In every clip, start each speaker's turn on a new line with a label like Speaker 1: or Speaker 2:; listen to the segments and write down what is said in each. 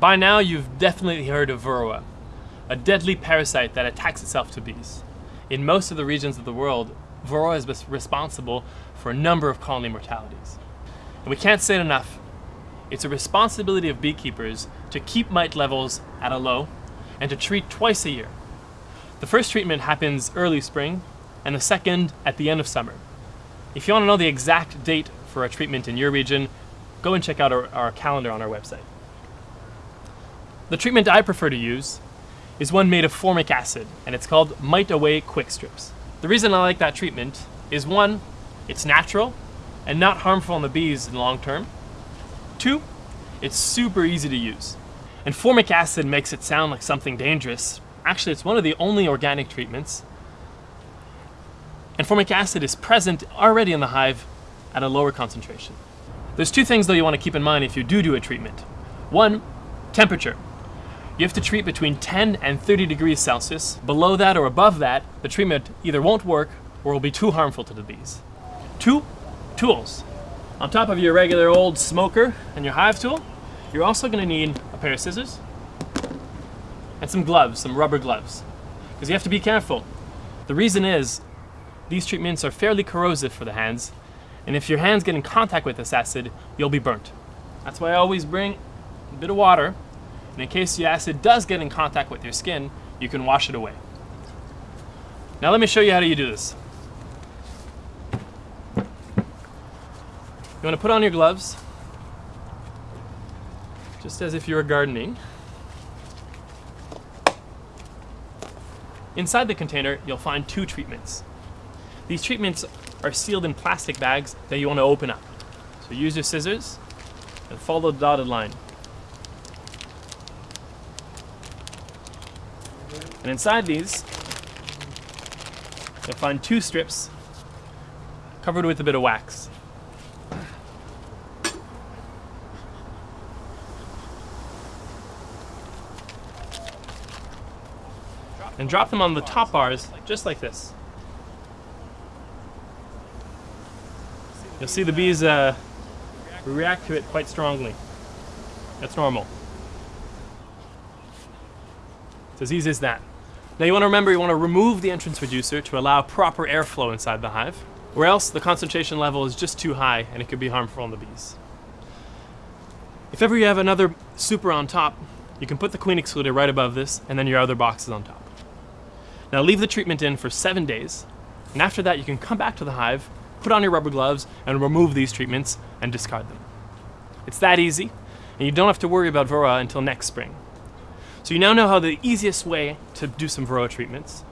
Speaker 1: By now you've definitely heard of Varroa, a deadly parasite that attacks itself to bees. In most of the regions of the world, Varroa is responsible for a number of colony mortalities. And we can't say it enough, it's a responsibility of beekeepers to keep mite levels at a low and to treat twice a year. The first treatment happens early spring and the second at the end of summer. If you want to know the exact date for a treatment in your region, go and check out our, our calendar on our website. The treatment I prefer to use is one made of formic acid, and it's called Mite Away Quick Strips. The reason I like that treatment is one, it's natural and not harmful on the bees in the long term. Two, it's super easy to use. And formic acid makes it sound like something dangerous. Actually, it's one of the only organic treatments. And formic acid is present already in the hive at a lower concentration. There's two things though you want to keep in mind if you do do a treatment. One, temperature. You have to treat between 10 and 30 degrees Celsius. Below that or above that, the treatment either won't work or will be too harmful to the bees. Two, tools. On top of your regular old smoker and your hive tool, you're also going to need a pair of scissors and some gloves, some rubber gloves. Because you have to be careful. The reason is, these treatments are fairly corrosive for the hands, and if your hands get in contact with this acid, you'll be burnt. That's why I always bring a bit of water and in case the acid does get in contact with your skin, you can wash it away. Now let me show you how you do this. You want to put on your gloves, just as if you were gardening. Inside the container, you'll find two treatments. These treatments are sealed in plastic bags that you want to open up. So use your scissors and follow the dotted line. And inside these, you'll find two strips covered with a bit of wax. And drop them on the top bars, just like this. You'll see the bees uh, react to it quite strongly. That's normal. It's as easy as that. Now you want to remember you want to remove the entrance reducer to allow proper airflow inside the hive, or else the concentration level is just too high and it could be harmful on the bees. If ever you have another super on top, you can put the queen excluder right above this and then your other boxes on top. Now leave the treatment in for seven days, and after that you can come back to the hive, put on your rubber gloves, and remove these treatments and discard them. It's that easy, and you don't have to worry about Varroa until next spring. So you now know how the easiest way to do some Varroa treatments.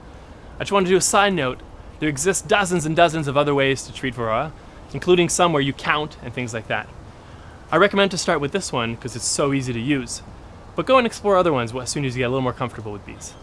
Speaker 1: I just want to do a side note. There exist dozens and dozens of other ways to treat Varroa, including some where you count and things like that. I recommend to start with this one because it's so easy to use. But go and explore other ones as soon as you get a little more comfortable with bees.